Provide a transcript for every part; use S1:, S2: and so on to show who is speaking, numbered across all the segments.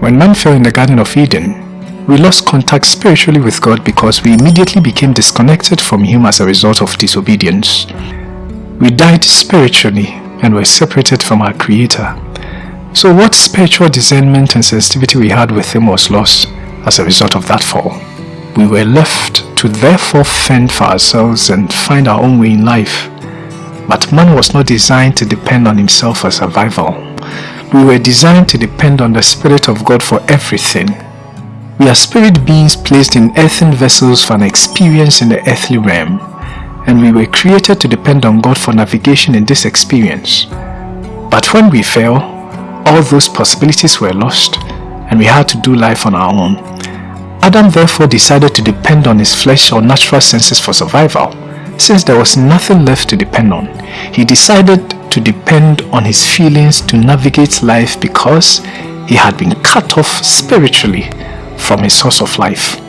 S1: When man fell in the Garden of Eden, we lost contact spiritually with God because we immediately became disconnected from Him as a result of disobedience. We died spiritually and were separated from our Creator. So what spiritual discernment and sensitivity we had with Him was lost as a result of that fall. We were left to therefore fend for ourselves and find our own way in life. But man was not designed to depend on himself for survival. We were designed to depend on the Spirit of God for everything. We are spirit beings placed in earthen vessels for an experience in the earthly realm, and we were created to depend on God for navigation in this experience. But when we fell, all those possibilities were lost, and we had to do life on our own. Adam therefore decided to depend on his flesh or natural senses for survival. Since there was nothing left to depend on, he decided to depend on his feelings to navigate life because he had been cut off spiritually from his source of life.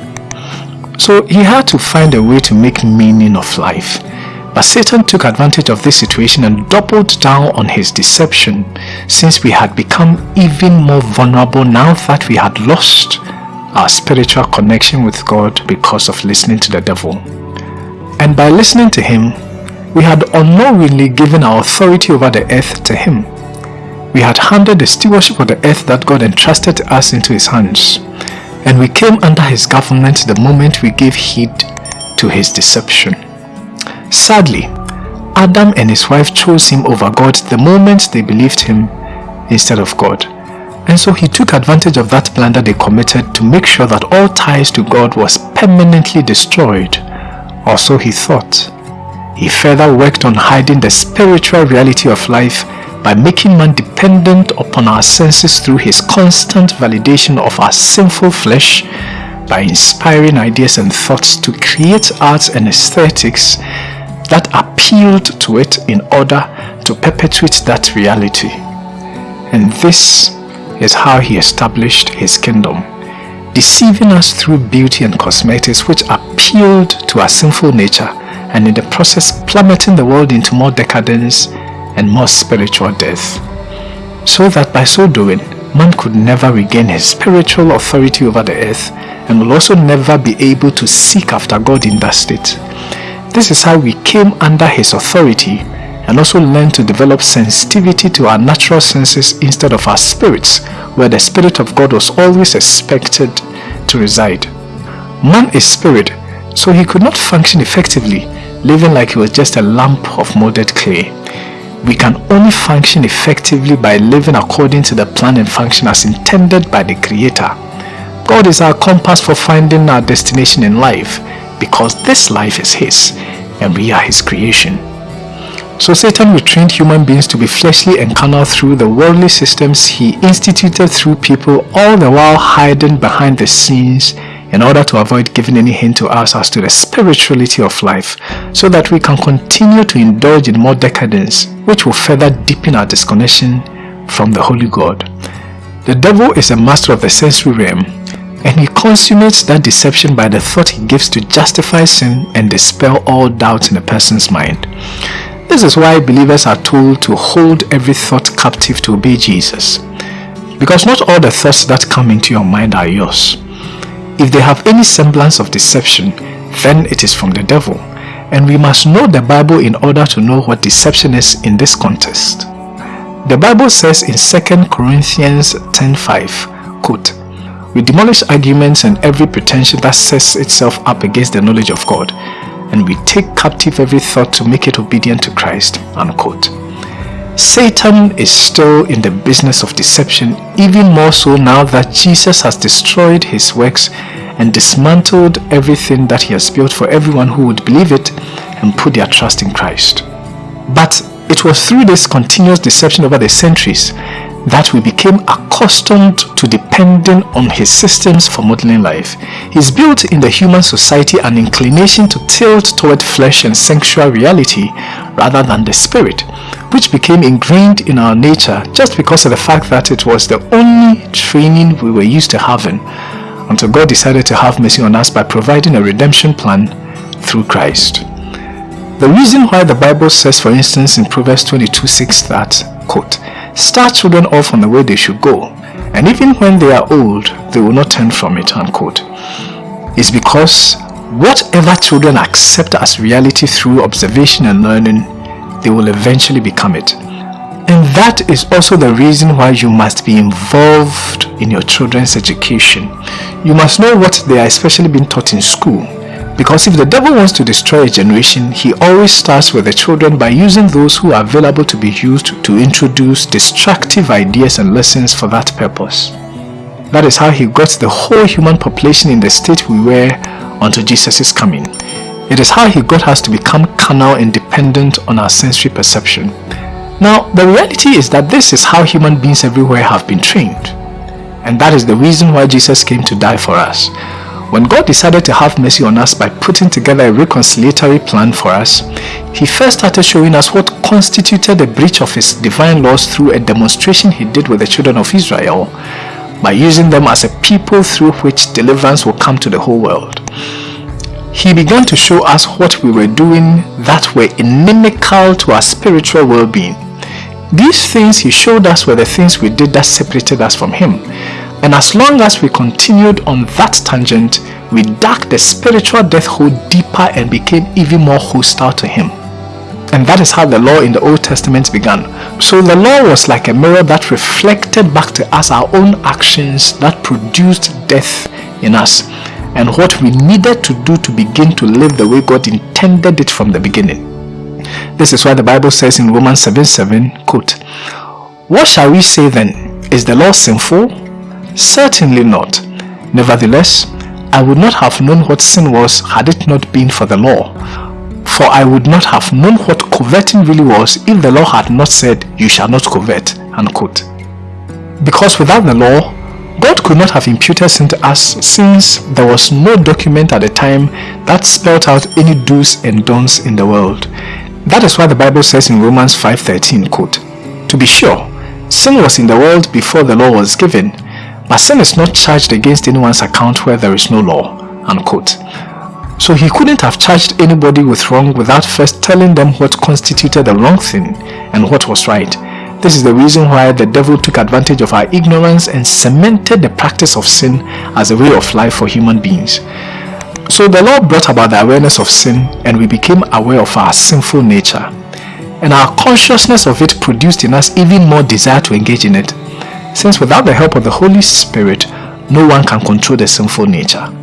S1: So he had to find a way to make meaning of life. But Satan took advantage of this situation and doubled down on his deception since we had become even more vulnerable now that we had lost our spiritual connection with God because of listening to the devil. And by listening to him, we had unknowingly given our authority over the earth to him. We had handed the stewardship of the earth that God entrusted us into his hands. And we came under his government the moment we gave heed to his deception. Sadly, Adam and his wife chose him over God the moment they believed him instead of God. And so he took advantage of that blunder they committed to make sure that all ties to God was permanently destroyed. Or so he thought. He further worked on hiding the spiritual reality of life by making man dependent upon our senses through his constant validation of our sinful flesh by inspiring ideas and thoughts to create arts and aesthetics that appealed to it in order to perpetuate that reality. And this is how he established his kingdom, deceiving us through beauty and cosmetics which appealed to our sinful nature and in the process plummeting the world into more decadence and more spiritual death. So that by so doing, man could never regain his spiritual authority over the earth and will also never be able to seek after God in that state. This is how we came under his authority and also learned to develop sensitivity to our natural senses instead of our spirits, where the Spirit of God was always expected to reside. Man is spirit, so he could not function effectively, living like he was just a lump of molded clay. We can only function effectively by living according to the plan and function as intended by the Creator. God is our compass for finding our destination in life because this life is His and we are His creation. So Satan retrained human beings to be fleshly and carnal through the worldly systems he instituted through people all the while hiding behind the scenes in order to avoid giving any hint to us as to the spirituality of life so that we can continue to indulge in more decadence which will further deepen our disconnection from the Holy God. The devil is a master of the sensory realm and he consummates that deception by the thought he gives to justify sin and dispel all doubt in a person's mind. This is why believers are told to hold every thought captive to obey Jesus. Because not all the thoughts that come into your mind are yours. If they have any semblance of deception, then it is from the devil. And we must know the Bible in order to know what deception is in this context. The Bible says in 2 Corinthians 10.5, quote, We demolish arguments and every pretension that sets itself up against the knowledge of God, and we take captive every thought to make it obedient to Christ, unquote. Satan is still in the business of deception even more so now that Jesus has destroyed his works and dismantled everything that he has built for everyone who would believe it and put their trust in Christ. But it was through this continuous deception over the centuries that we became accustomed to depending on his systems for modeling life. He's built in the human society an inclination to tilt toward flesh and sensual reality rather than the spirit, which became ingrained in our nature just because of the fact that it was the only training we were used to having until God decided to have mercy on us by providing a redemption plan through Christ. The reason why the Bible says for instance in Proverbs 22 6 that, quote, Start children off on the way they should go, and even when they are old, they will not turn from it, unquote, is because whatever children accept as reality through observation and learning, they will eventually become it. And that is also the reason why you must be involved in your children's education. You must know what they are especially being taught in school. Because if the devil wants to destroy a generation, he always starts with the children by using those who are available to be used to introduce destructive ideas and lessons for that purpose. That is how he got the whole human population in the state we were until Jesus' coming. It is how he got us to become carnal and dependent on our sensory perception. Now, the reality is that this is how human beings everywhere have been trained. And that is the reason why Jesus came to die for us. When God decided to have mercy on us by putting together a reconciliatory plan for us, He first started showing us what constituted a breach of His divine laws through a demonstration He did with the children of Israel by using them as a people through which deliverance will come to the whole world. He began to show us what we were doing that were inimical to our spiritual well-being these things he showed us were the things we did that separated us from him. And as long as we continued on that tangent, we dug the spiritual death hole deeper and became even more hostile to him. And that is how the law in the Old Testament began. So the law was like a mirror that reflected back to us our own actions that produced death in us and what we needed to do to begin to live the way God intended it from the beginning. This is why the Bible says in Romans 7 7, quote, What shall we say then? Is the law sinful? Certainly not. Nevertheless, I would not have known what sin was had it not been for the law. For I would not have known what coveting really was if the law had not said, You shall not covet. Unquote. Because without the law, God could not have imputed sin to us since there was no document at the time that spelled out any do's and don'ts in the world. That is why the Bible says in Romans 5.13, quote, To be sure, sin was in the world before the law was given, but sin is not charged against anyone's account where there is no law, unquote. So he couldn't have charged anybody with wrong without first telling them what constituted the wrong thing and what was right. This is the reason why the devil took advantage of our ignorance and cemented the practice of sin as a way of life for human beings. So the law brought about the awareness of sin and we became aware of our sinful nature. And our consciousness of it produced in us even more desire to engage in it. Since without the help of the Holy Spirit, no one can control the sinful nature.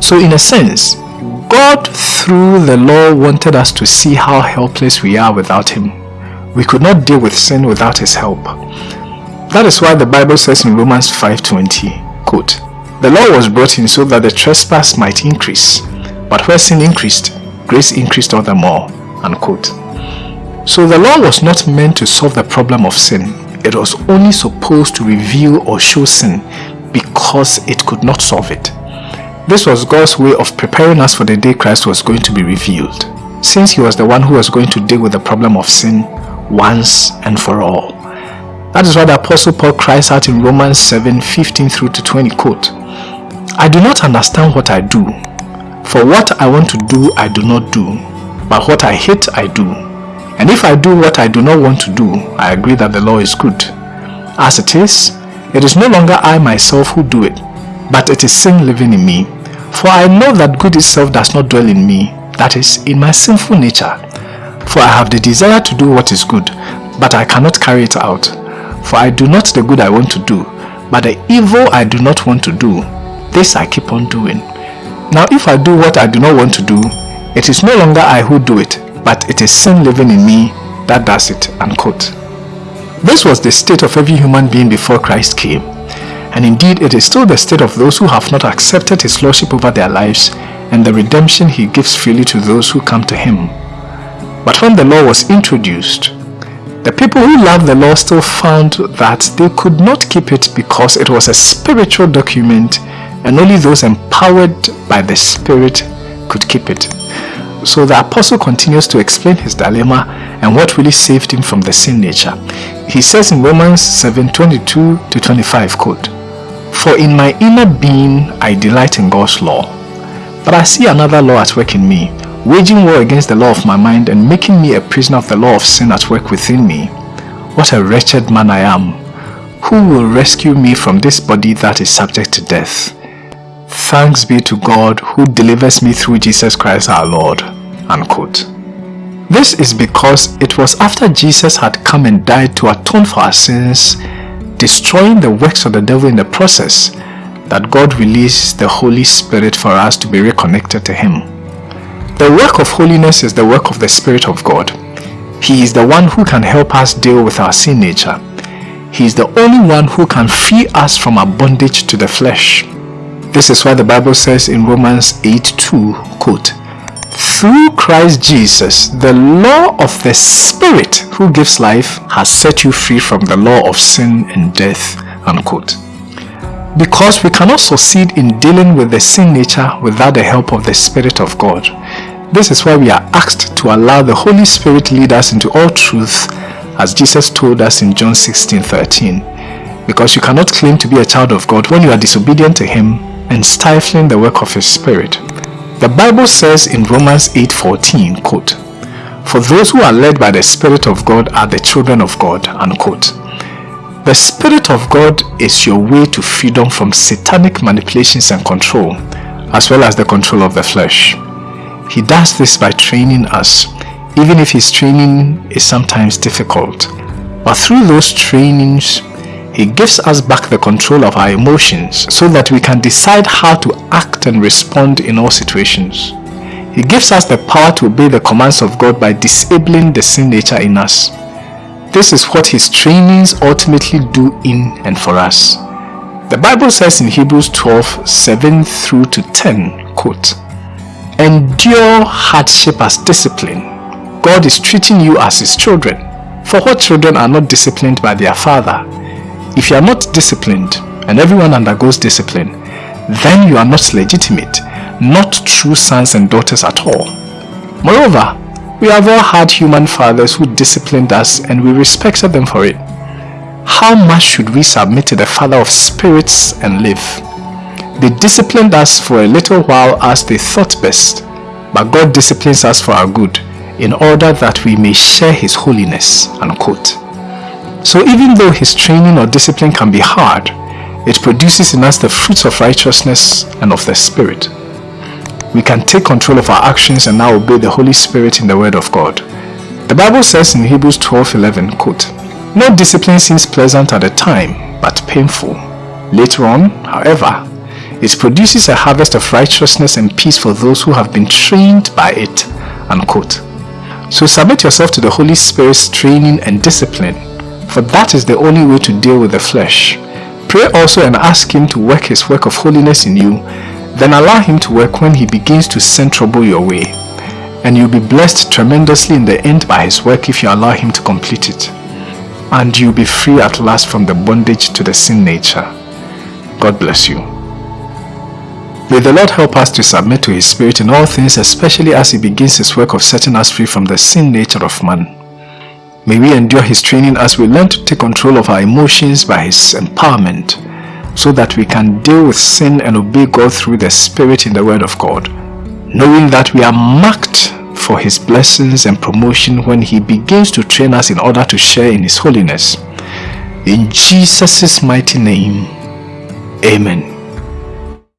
S1: So in a sense, God through the law wanted us to see how helpless we are without Him. We could not deal with sin without His help. That is why the Bible says in Romans 5.20, quote, the law was brought in so that the trespass might increase, but where sin increased, grace increased all the more. Unquote. So the law was not meant to solve the problem of sin. It was only supposed to reveal or show sin because it could not solve it. This was God's way of preparing us for the day Christ was going to be revealed, since he was the one who was going to deal with the problem of sin once and for all. That is why the Apostle Paul cries out in Romans 7, 15 through to 20, quote, I do not understand what I do. For what I want to do, I do not do. But what I hate, I do. And if I do what I do not want to do, I agree that the law is good. As it is, it is no longer I myself who do it, but it is sin living in me. For I know that good itself does not dwell in me, that is, in my sinful nature. For I have the desire to do what is good, but I cannot carry it out. For I do not the good I want to do, but the evil I do not want to do, this I keep on doing. Now if I do what I do not want to do, it is no longer I who do it, but it is sin living in me that does it. Unquote. This was the state of every human being before Christ came. And indeed it is still the state of those who have not accepted his lordship over their lives and the redemption he gives freely to those who come to him. But when the law was introduced, the people who loved the law still found that they could not keep it because it was a spiritual document and only those empowered by the Spirit could keep it. So the apostle continues to explain his dilemma and what really saved him from the sin nature. He says in Romans 7, 22 to 25, quote, For in my inner being I delight in God's law, but I see another law at work in me, waging war against the law of my mind and making me a prisoner of the law of sin at work within me. What a wretched man I am! who will rescue me from this body that is subject to death? Thanks be to God who delivers me through Jesus Christ our Lord. Unquote. This is because it was after Jesus had come and died to atone for our sins, destroying the works of the devil in the process, that God released the Holy Spirit for us to be reconnected to Him. The work of holiness is the work of the Spirit of God. He is the one who can help us deal with our sin nature. He is the only one who can free us from our bondage to the flesh. This is why the Bible says in Romans 8 2, quote, Through Christ Jesus, the law of the Spirit who gives life has set you free from the law of sin and death. Unquote. Because we cannot succeed in dealing with the sin nature without the help of the Spirit of God. This is why we are asked to allow the Holy Spirit lead us into all truth as Jesus told us in John 16 13. Because you cannot claim to be a child of God when you are disobedient to Him and stifling the work of his spirit. The Bible says in Romans 8:14, quote, For those who are led by the Spirit of God are the children of God, unquote. The Spirit of God is your way to freedom from satanic manipulations and control, as well as the control of the flesh. He does this by training us, even if his training is sometimes difficult. But through those trainings, he gives us back the control of our emotions so that we can decide how to act and respond in all situations. He gives us the power to obey the commands of God by disabling the sin nature in us. This is what his trainings ultimately do in and for us. The Bible says in Hebrews 12, 7 through to 10, quote, Endure hardship as discipline. God is treating you as his children. For what children are not disciplined by their father? If you are not disciplined, and everyone undergoes discipline, then you are not legitimate, not true sons and daughters at all. Moreover, we have all had human fathers who disciplined us and we respected them for it. How much should we submit to the Father of spirits and live? They disciplined us for a little while as they thought best, but God disciplines us for our good in order that we may share His holiness. Unquote. So even though his training or discipline can be hard, it produces in us the fruits of righteousness and of the Spirit. We can take control of our actions and now obey the Holy Spirit in the Word of God. The Bible says in Hebrews 12:11, quote, No discipline seems pleasant at the time, but painful. Later on, however, it produces a harvest of righteousness and peace for those who have been trained by it. Unquote. So submit yourself to the Holy Spirit's training and discipline for that is the only way to deal with the flesh. Pray also and ask Him to work His work of holiness in you, then allow Him to work when He begins to send trouble your way. And you'll be blessed tremendously in the end by His work if you allow Him to complete it. And you'll be free at last from the bondage to the sin nature. God bless you. May the Lord help us to submit to His Spirit in all things, especially as He begins His work of setting us free from the sin nature of man. May we endure His training as we learn to take control of our emotions by His empowerment so that we can deal with sin and obey God through the Spirit in the Word of God, knowing that we are marked for His blessings and promotion when He begins to train us in order to share in His holiness. In Jesus' mighty name, Amen.